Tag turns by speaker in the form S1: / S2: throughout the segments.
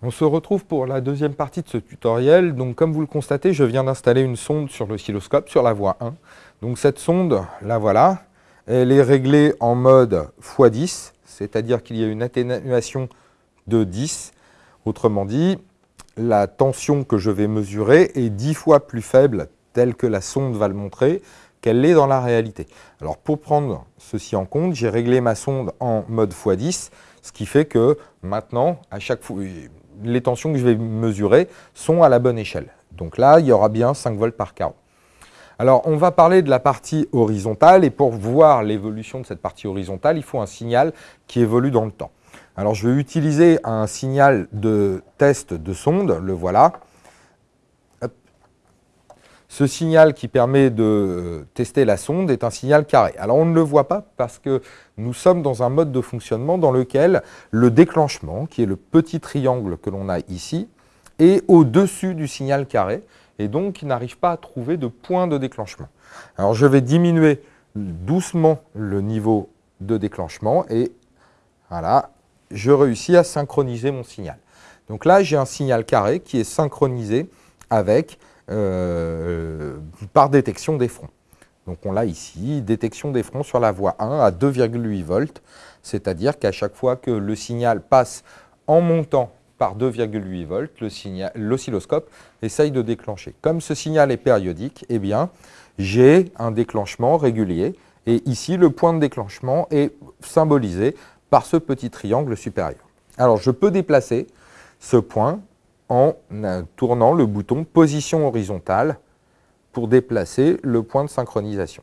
S1: On se retrouve pour la deuxième partie de ce tutoriel. Donc, comme vous le constatez, je viens d'installer une sonde sur l'oscilloscope, sur la voie 1. Donc, cette sonde, la voilà. Elle est réglée en mode x10, c'est-à-dire qu'il y a une atténuation de 10. Autrement dit, la tension que je vais mesurer est 10 fois plus faible, telle que la sonde va le montrer, qu'elle l'est dans la réalité. Alors, pour prendre ceci en compte, j'ai réglé ma sonde en mode x10, ce qui fait que maintenant, à chaque fois, les tensions que je vais mesurer sont à la bonne échelle. Donc là, il y aura bien 5 volts par carreau. Alors, on va parler de la partie horizontale, et pour voir l'évolution de cette partie horizontale, il faut un signal qui évolue dans le temps. Alors, je vais utiliser un signal de test de sonde, le voilà. Ce signal qui permet de tester la sonde est un signal carré. Alors on ne le voit pas parce que nous sommes dans un mode de fonctionnement dans lequel le déclenchement, qui est le petit triangle que l'on a ici, est au-dessus du signal carré et donc il n'arrive pas à trouver de point de déclenchement. Alors je vais diminuer doucement le niveau de déclenchement et voilà, je réussis à synchroniser mon signal. Donc là, j'ai un signal carré qui est synchronisé avec par détection des fronts. Donc on l'a ici, détection des fronts sur la voie 1 à 2,8 volts, c'est-à-dire qu'à chaque fois que le signal passe en montant par 2,8 volts, l'oscilloscope essaye de déclencher. Comme ce signal est périodique, eh bien, j'ai un déclenchement régulier, et ici, le point de déclenchement est symbolisé par ce petit triangle supérieur. Alors, je peux déplacer ce point en tournant le bouton position horizontale pour déplacer le point de synchronisation.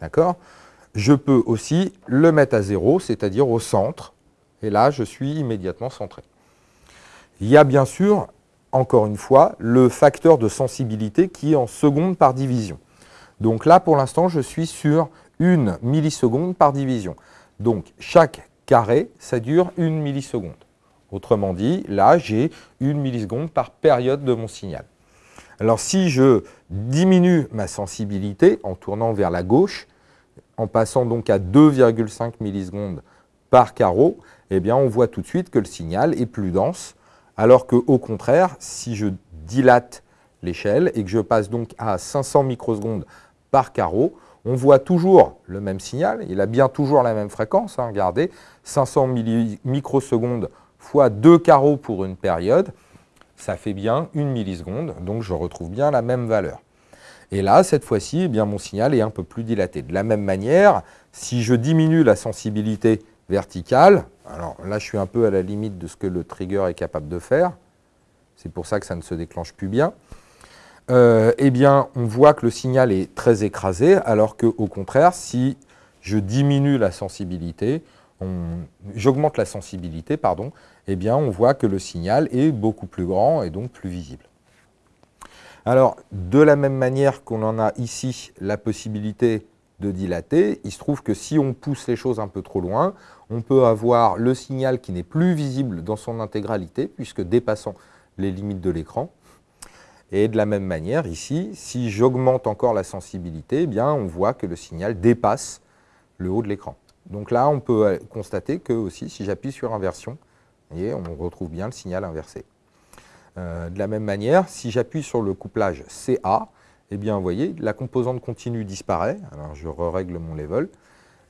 S1: D'accord? Je peux aussi le mettre à zéro, c'est-à-dire au centre, et là je suis immédiatement centré. Il y a bien sûr, encore une fois, le facteur de sensibilité qui est en seconde par division. Donc là, pour l'instant, je suis sur une milliseconde par division. Donc chaque carré, ça dure une milliseconde. Autrement dit, là, j'ai une milliseconde par période de mon signal. Alors si je diminue ma sensibilité en tournant vers la gauche, en passant donc à 2,5 millisecondes par carreau, eh bien on voit tout de suite que le signal est plus dense, alors qu'au contraire, si je dilate l'échelle et que je passe donc à 500 microsecondes par carreau, on voit toujours le même signal, il a bien toujours la même fréquence, hein, regardez, 500 microsecondes fois deux carreaux pour une période, ça fait bien une milliseconde, donc je retrouve bien la même valeur. Et là, cette fois-ci, eh mon signal est un peu plus dilaté. De la même manière, si je diminue la sensibilité verticale, alors là je suis un peu à la limite de ce que le trigger est capable de faire, c'est pour ça que ça ne se déclenche plus bien, euh, eh bien on voit que le signal est très écrasé, alors qu'au contraire, si je diminue la sensibilité, j'augmente la sensibilité, pardon, eh bien on voit que le signal est beaucoup plus grand et donc plus visible. Alors, de la même manière qu'on en a ici la possibilité de dilater, il se trouve que si on pousse les choses un peu trop loin, on peut avoir le signal qui n'est plus visible dans son intégralité, puisque dépassant les limites de l'écran. Et de la même manière, ici, si j'augmente encore la sensibilité, eh on voit que le signal dépasse le haut de l'écran. Donc là, on peut constater que aussi, si j'appuie sur inversion, voyez, on retrouve bien le signal inversé. Euh, de la même manière, si j'appuie sur le couplage CA, eh bien, voyez, la composante continue disparaît. Alors, je règle mon level.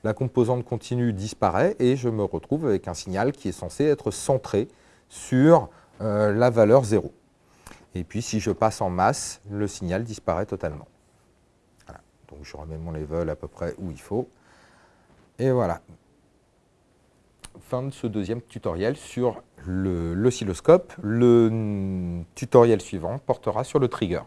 S1: La composante continue disparaît et je me retrouve avec un signal qui est censé être centré sur euh, la valeur 0. Et puis, si je passe en masse, le signal disparaît totalement. Donc, je remets mon level à peu près où il faut. Et voilà. Fin de ce deuxième tutoriel sur l'oscilloscope. Le tutoriel suivant portera sur le trigger.